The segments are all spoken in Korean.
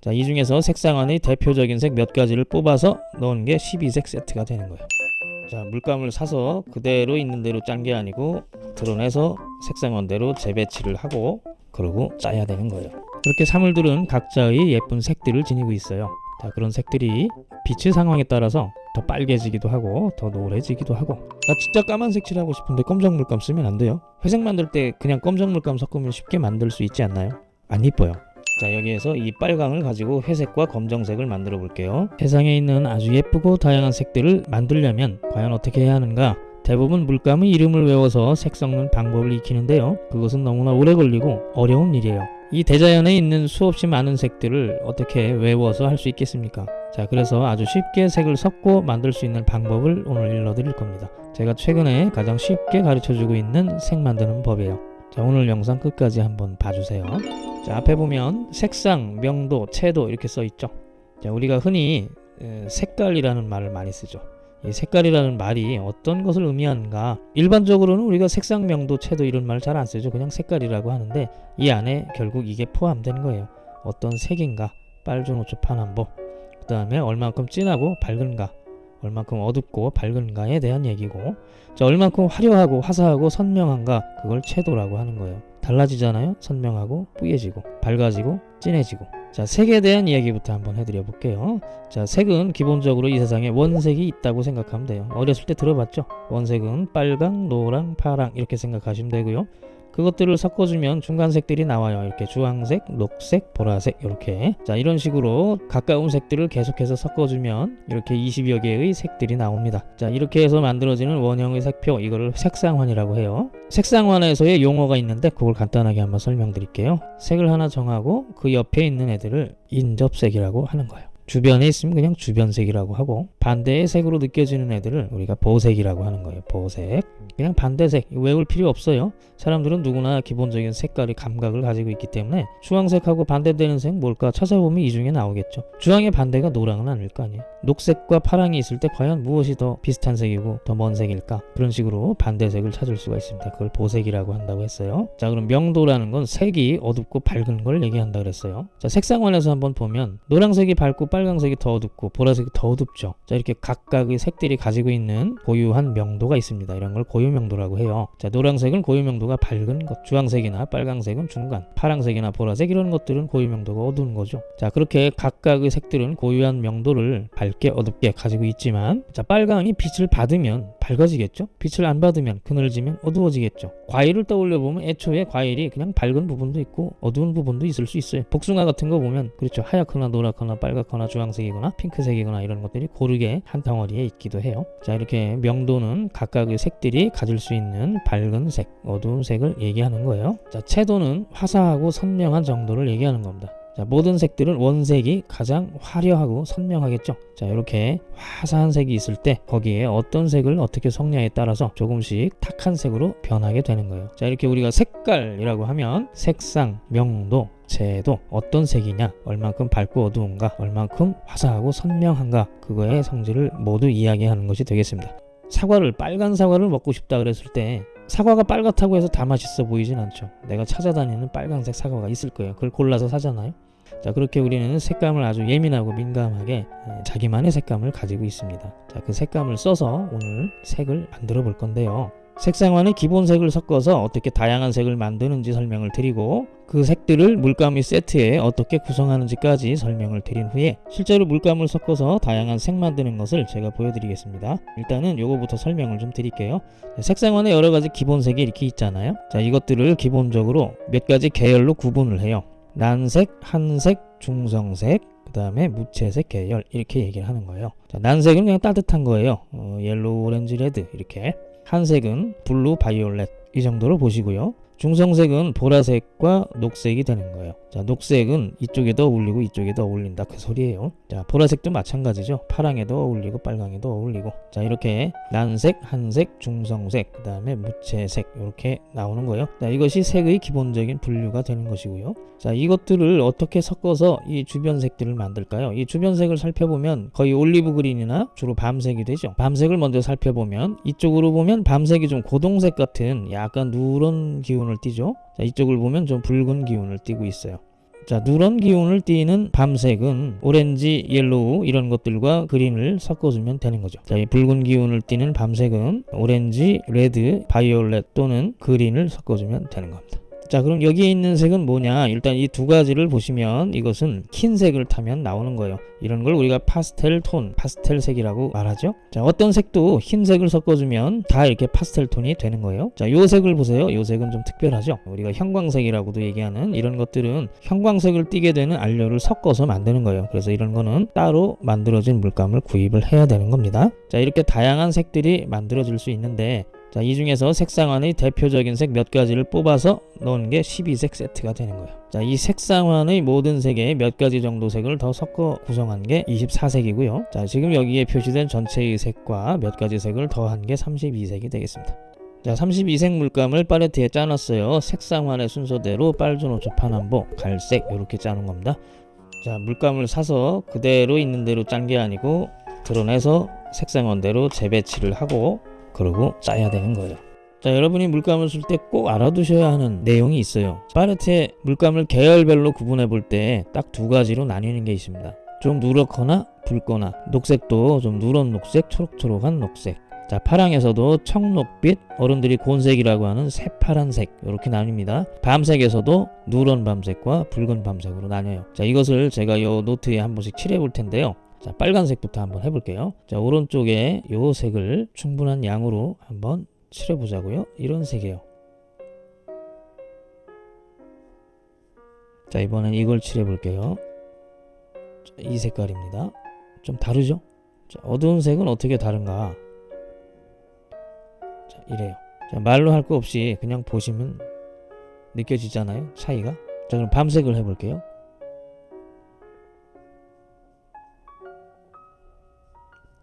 자, 이 중에서 색상 안의 대표적인 색 몇 가지를 뽑아서 넣은 게 12색 세트가 되는 거예요. 자, 물감을 사서 그대로 있는 대로 짠 게 아니고 드러내서 색상원대로 재배치를 하고 그러고 짜야 되는 거예요. 그렇게 사물들은 각자의 예쁜 색들을 지니고 있어요. 자, 그런 색들이 빛의 상황에 따라서 더 빨개지기도 하고 더 노래지기도 하고 나 진짜 까만색 칠하고 싶은데 검정 물감 쓰면 안 돼요. 회색 만들 때 그냥 검정 물감 섞으면 쉽게 만들 수 있지 않나요? 안 이뻐요. 자 여기에서 이 빨강을 가지고 회색과 검정색을 만들어 볼게요. 세상에 있는 아주 예쁘고 다양한 색들을 만들려면 과연 어떻게 해야 하는가? 대부분 물감의 이름을 외워서 색 섞는 방법을 익히는데요. 그것은 너무나 오래 걸리고 어려운 일이에요. 이 대자연에 있는 수없이 많은 색들을 어떻게 외워서 할 수 있겠습니까? 자 그래서 아주 쉽게 색을 섞고 만들 수 있는 방법을 오늘 일러드릴 겁니다. 제가 최근에 가장 쉽게 가르쳐주고 있는 색 만드는 법이에요. 자 오늘 영상 끝까지 한번 봐주세요 자 앞에 보면 색상, 명도, 채도 이렇게 써 있죠. 자 우리가 흔히 에, 색깔이라는 말을 많이 쓰죠. 이 색깔이라는 말이 어떤 것을 의미하는가? 일반적으로는 우리가 색상, 명도, 채도 이런 말잘안 쓰죠. 그냥 색깔이라고 하는데 이 안에 결국 이게 포함된 거예요. 어떤 색인가? 빨주노초 파남보. 그 다음에 얼만큼 진하고 밝은가 얼만큼 어둡고 밝은가에 대한 얘기고 자 얼만큼 화려하고 화사하고 선명한가 그걸 채도라고 하는 거예요. 달라지잖아요? 선명하고 뿌얘지고 밝아지고 진해지고. 자 색에 대한 이야기부터 한번 해드려 볼게요. 자 색은 기본적으로 이 세상에 원색이 있다고 생각하면 돼요. 어렸을 때 들어봤죠? 원색은 빨강 노랑 파랑 이렇게 생각하시면 되고요 그것들을 섞어주면 중간색들이 나와요. 이렇게 주황색 녹색 보라색 이렇게. 자 이런 식으로 가까운 색들을 계속해서 섞어주면 이렇게 20여 개의 색들이 나옵니다. 자 이렇게 해서 만들어지는 원형의 색표 이거를 색상환이라고 해요. 색상환에서의 용어가 있는데 그걸 간단하게 한번 설명드릴게요. 색을 하나 정하고 그 옆에 있는 애들을 인접색이라고 하는 거예요 주변에 있으면 그냥 주변색이라고 하고 반대의 색으로 느껴지는 애들을 우리가 보색이라고 하는 거예요 보색. 그냥 반대색 외울 필요 없어요. 사람들은 누구나 기본적인 색깔의 감각을 가지고 있기 때문에 주황색하고 반대되는 색 뭘까 찾아보면 이 중에 나오겠죠. 주황의 반대가 노랑은 아닐 거 아니에요. 녹색과 파랑이 있을 때 과연 무엇이 더 비슷한 색이고 더 먼 색일까? 그런 식으로 반대색을 찾을 수가 있습니다. 그걸 보색이라고 한다고 했어요. 자 그럼 명도라는 건 색이 어둡고 밝은 걸 얘기한다 그랬어요. 자 색상관에서 한번 보면 노란색이 밝고 빨 강색이 더 어둡고 보라색이 더 어둡죠. 자 이렇게 각각의 색들이 가지고 있는 고유한 명도가 있습니다. 이런 걸 고유명도라고 해요. 자 노란색은 고유명도가 밝은 것 주황색이나 빨강색은 중간 파랑색이나 보라색 이런 것들은 고유명도가 어두운 거죠. 자 그렇게 각각의 색들은 고유한 명도를 밝게 어둡게 가지고 있지만 자 빨강이 빛을 받으면 밝아지겠죠? 빛을 안 받으면 그늘지면 어두워지겠죠? 과일을 떠올려 보면 애초에 과일이 그냥 밝은 부분도 있고 어두운 부분도 있을 수 있어요. 복숭아 같은 거 보면 그렇죠. 하얗거나 노랗거나 빨갛거나 주황색이거나 핑크색이거나 이런 것들이 고르게 한 덩어리에 있기도 해요. 자 이렇게 명도는 각각의 색들이 가질 수 있는 밝은 색 어두운 색을 얘기하는 거예요. 자 채도는 화사하고 선명한 정도를 얘기하는 겁니다 자, 모든 색들은 원색이 가장 화려하고 선명하겠죠. 자, 이렇게 화사한 색이 있을 때 거기에 어떤 색을 어떻게 섞냐에 따라서 조금씩 탁한 색으로 변하게 되는 거예요. 자, 이렇게 우리가 색깔이라고 하면 색상, 명도, 채도 어떤 색이냐, 얼만큼 밝고 어두운가, 얼만큼 화사하고 선명한가 그거의 성질을 모두 이야기하는 것이 되겠습니다. 사과를 빨간 사과를 먹고 싶다 그랬을 때 사과가 빨갛다고 해서 다 맛있어 보이진 않죠. 내가 찾아다니는 빨간색 사과가 있을 거예요. 그걸 골라서 사잖아요. 자 그렇게 우리는 색감을 아주 예민하고 민감하게 자기만의 색감을 가지고 있습니다. 자그 색감을 써서 오늘 색을 만들어 볼 건데요. 색상화는 기본색을 섞어서 어떻게 다양한 색을 만드는지 설명을 드리고 그 색들을 물감의 세트에 어떻게 구성하는지까지 설명을 드린 후에 실제로 물감을 섞어서 다양한 색 만드는 것을 제가 보여드리겠습니다. 일단은 요거부터 설명을 좀 드릴게요. 색상화는 여러가지 기본색이 이렇게 있잖아요. 자 이것들을 기본적으로 몇 가지 계열로 구분을 해요. 난색, 한색, 중성색, 그 다음에 무채색 계열 이렇게 얘기를 하는 거예요. 자, 난색은 그냥 따뜻한 거예요. 어, yellow, 오렌지, red 이렇게 한색은 blue, violet 이 정도로 보시고요. 중성색은 보라색과 녹색이 되는 거예요. 자, 녹색은 이쪽에도 어울리고 이쪽에도 어울린다 그 소리예요. 자, 보라색도 마찬가지죠. 파랑에도 어울리고 빨강에도 어울리고. 자, 이렇게 난색, 한색, 중성색, 그 다음에 무채색 이렇게 나오는 거예요. 자, 이것이 색의 기본적인 분류가 되는 것이고요. 자, 이것들을 어떻게 섞어서 이 주변 색들을 만들까요? 이 주변 색을 살펴보면 거의 olive green이나 주로 밤색이 되죠. 밤색을 먼저 살펴보면 이쪽으로 보면 밤색이 좀 고동색 같은 약간 누런 기운을 띠죠. 자, 이쪽을 보면 좀 붉은 기운을 띠고 있어요. 자 누런 기운을 띠는 밤색은 오렌지, yellow 이런 것들과 green을 섞어주면 되는 거죠. 자, 이 붉은 기운을 띠는 밤색은 오렌지, red, violet 또는 green을 섞어주면 되는 겁니다. 자 그럼 여기에 있는 색은 뭐냐? 일단 이 두 가지를 보시면 이것은 흰색을 타면 나오는 거예요. 이런 걸 우리가 파스텔 톤 파스텔 색이라고 말하죠. 자 어떤 색도 흰색을 섞어주면 다 이렇게 파스텔 톤이 되는 거예요. 자요 색을 보세요. 요 색은 좀 특별하죠? 우리가 형광색이라고도 얘기하는 이런 것들은 형광색을 띠게 되는 안료를 섞어서 만드는 거예요. 그래서 이런 거는 따로 만들어진 물감을 구입을 해야 되는 겁니다. 자 이렇게 다양한 색들이 만들어질 수 있는데 자, 이 중에서 색상환의 대표적인 색 몇 가지를 뽑아서 넣은 게 12색 세트가 되는 거예요. 자, 이 색상환의 모든 색에 몇 가지 정도 색을 더 섞어 구성한 게 24색이고요. 자, 지금 여기에 표시된 전체의 색과 몇 가지 색을 더한 게 32색이 되겠습니다. 자, 32색 물감을 팔레트에 짜놨어요. 색상환의 순서대로 빨주노초 파남보, 갈색 이렇게 짜는 겁니다. 자, 물감을 사서 그대로 있는 대로 짠 게 아니고 드러내서 색상원대로 재배치를 하고 그러고 짜야 되는 거예요. 자 여러분이 물감을 쓸 때 꼭 알아두셔야 하는 내용이 있어요. 팔레트에 물감을 계열별로 구분해 볼 때 딱 두 가지로 나뉘는 게 있습니다. 좀 누렇거나 붉거나 녹색도 좀 누런 녹색, 초록초록한 녹색 자 파랑에서도 청록빛, 어른들이 곤색이라고 하는 새파란색 이렇게 나뉩니다. 밤색에서도 누런 밤색과 붉은 밤색으로 나뉘어요. 자 이것을 제가 요 노트에 한 번씩 칠해 볼 텐데요. 자 빨간색부터 한번 해볼게요. 자 오른쪽에 요 색을 충분한 양으로 한번 칠해보자고요. 이런 색이에요. 자 이번엔 이걸 칠해볼게요. 자, 이 색깔입니다. 좀 다르죠? 자, 어두운 색은 어떻게 다른가? 자 이래요. 자, 말로 할 거 없이 그냥 보시면 느껴지잖아요 차이가. 자 그럼 밤색을 해볼게요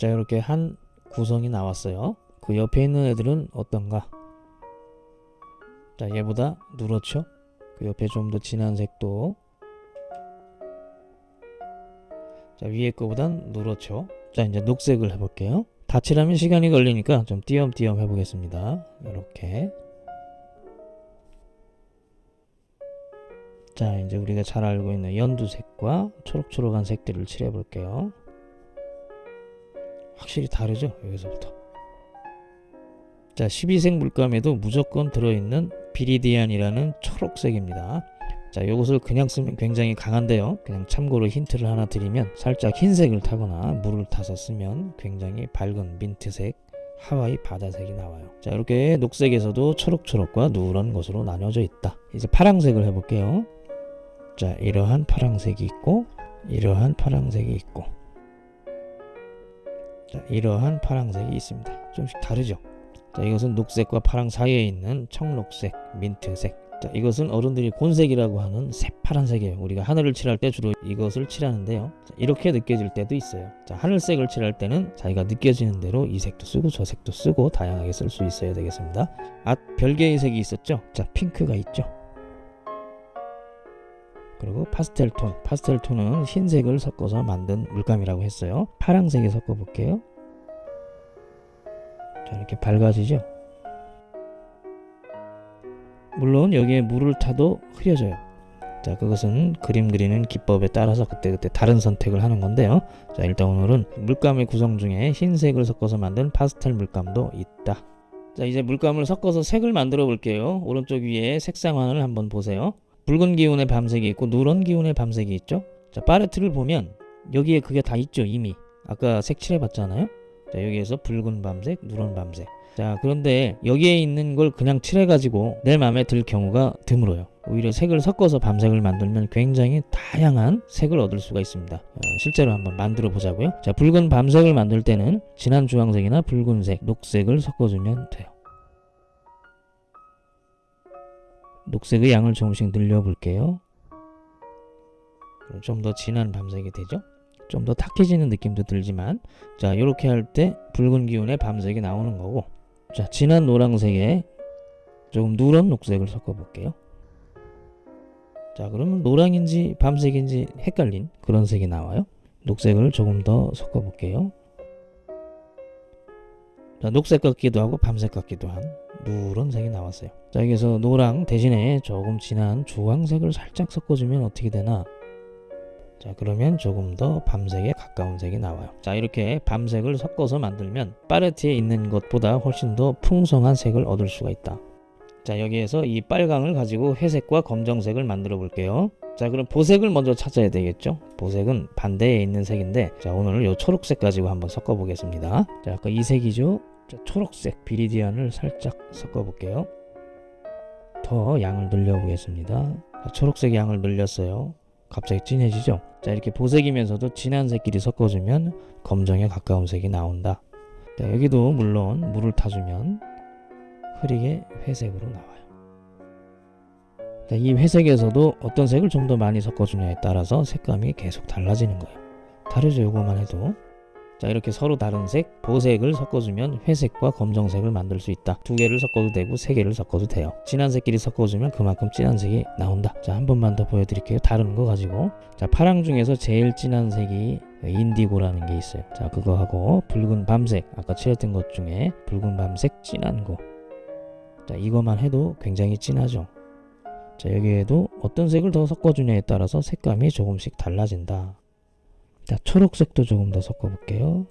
자 이렇게 한 구성이 나왔어요. 그 옆에 있는 애들은 어떤가? 자 얘보다 누렇죠? 그 옆에 좀 더 진한 색도. 자 위에 거보단 누렇죠? 자 이제 녹색을 해볼게요. 다 칠하면 시간이 걸리니까 좀 띄엄띄엄 해보겠습니다. 이렇게. 자 이제 우리가 잘 알고 있는 연두색과 초록초록한 색들을 칠해 볼게요 확실히 다르죠 여기서부터. 자 12색 물감에도 무조건 들어있는 비리디안이라는 초록색입니다. 자 요것을 그냥 쓰면 굉장히 강한데요. 그냥 참고로 힌트를 하나 드리면 살짝 흰색을 타거나 물을 타서 쓰면 굉장히 밝은 민트색 하와이 바다색이 나와요. 자 이렇게 녹색에서도 초록초록과 누런 것으로 나눠져 있다. 이제 파랑색을 해볼게요. 자 이러한 파랑색이 있고 이러한 파랑색이 있고 자, 이러한 파랑색이 있습니다. 좀씩 다르죠? 자, 이것은 녹색과 파랑 사이에 있는 청록색, 민트색. 자, 이것은 어른들이 곤색이라고 하는 새파란색이에요. 우리가 하늘을 칠할 때 주로 이것을 칠하는데요. 자, 이렇게 느껴질 때도 있어요. 자, 하늘색을 칠할 때는 자기가 느껴지는 대로 이 색도 쓰고 저 색도 쓰고 다양하게 쓸 수 있어야 되겠습니다. 아, 별개의 색이 있었죠? 자, 핑크가 있죠? 그리고 파스텔 톤. 파스텔 톤은 흰색을 섞어서 만든 물감이라고 했어요. 파랑색에 섞어 볼게요. 자 이렇게 밝아지죠? 물론 여기에 물을 타도 흐려져요. 자 그것은 그림 그리는 기법에 따라서 그때그때 다른 선택을 하는 건데요. 자 일단 오늘은 물감의 구성 중에 흰색을 섞어서 만든 파스텔 물감도 있다. 자 이제 물감을 섞어서 색을 만들어 볼게요. 오른쪽 위에 색상환을 한번 보세요 붉은 기운의 밤색이 있고 누런 기운의 밤색이 있죠? 자 팔레트를 보면 여기에 그게 다 있죠 이미. 아까 색칠해 봤잖아요? 자 여기에서 붉은 밤색 누런 밤색. 자 그런데 여기에 있는 걸 그냥 칠해 가지고 내 마음에 들 경우가 드물어요. 오히려 색을 섞어서 밤색을 만들면 굉장히 다양한 색을 얻을 수가 있습니다. 어, 실제로 한번 만들어 보자고요. 자 붉은 밤색을 만들 때는 진한 주황색이나 붉은색 녹색을 섞어주면 돼요 녹색의 양을 조금씩 늘려볼게요. 좀 더 진한 밤색이 되죠? 좀 더 탁해지는 느낌도 들지만 자 이렇게 할 때 붉은 기운의 밤색이 나오는 거고 자 진한 노란색에 조금 누런 녹색을 섞어 볼게요. 자 그러면 노랑인지 밤색인지 헷갈린 그런 색이 나와요. 녹색을 조금 더 섞어 볼게요. 자, 녹색 같기도 하고 밤색 같기도 한 누런색이 나왔어요. 자 여기서 노랑 대신에 조금 진한 주황색을 살짝 섞어주면 어떻게 되나? 자 그러면 조금 더 밤색에 가까운 색이 나와요. 자 이렇게 밤색을 섞어서 만들면 파레트에 있는 것보다 훨씬 더 풍성한 색을 얻을 수가 있다. 자 여기에서 이 빨강을 가지고 회색과 검정색을 만들어 볼게요. 자 그럼 보색을 먼저 찾아야 되겠죠? 보색은 반대에 있는 색인데 자 오늘 요 초록색 가지고 한번 섞어 보겠습니다. 자 아까 이 색이죠? 자, 초록색 비리디안을 살짝 섞어 볼게요. 더 양을 늘려 보겠습니다. 자, 초록색 양을 늘렸어요. 갑자기 진해지죠? 자 이렇게 보색이면서도 진한 색끼리 섞어주면 검정에 가까운 색이 나온다. 자, 여기도 물론 물을 타주면 흐리게 회색으로 나와요. 자, 이 회색에서도 어떤 색을 좀 더 많이 섞어주냐에 따라서 색감이 계속 달라지는 거예요. 다르죠, 요거만 해도. 자, 이렇게 서로 다른 색, 보색을 섞어주면 회색과 검정색을 만들 수 있다. 두 개를 섞어도 되고 세 개를 섞어도 돼요. 진한 색끼리 섞어주면 그만큼 진한 색이 나온다. 자, 한 번만 더 보여드릴게요. 다른 거 가지고. 자, 파랑 중에서 제일 진한 색이 인디고라는 게 있어요. 자, 그거 하고 붉은 밤색, 아까 칠했던 것 중에 붉은 밤색 진한 거. 자, 이거만 해도 굉장히 진하죠. 자 여기에도 어떤 색을 더 섞어주냐에 따라서 색감이 조금씩 달라진다. 자 초록색도 조금 더 섞어 볼게요.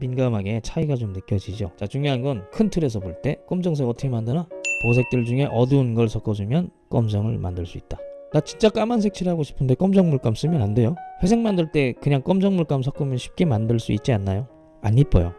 민감하게 차이가 좀 느껴지죠? 자 중요한 건 큰 틀에서 볼 때 검정색 어떻게 만드나? 보색들 중에 어두운 걸 섞어주면 검정을 만들 수 있다. 나 진짜 까만색 칠하고 싶은데 검정 물감 쓰면 안 돼요? 회색 만들 때 그냥 검정 물감 섞으면 쉽게 만들 수 있지 않나요? 안 이뻐요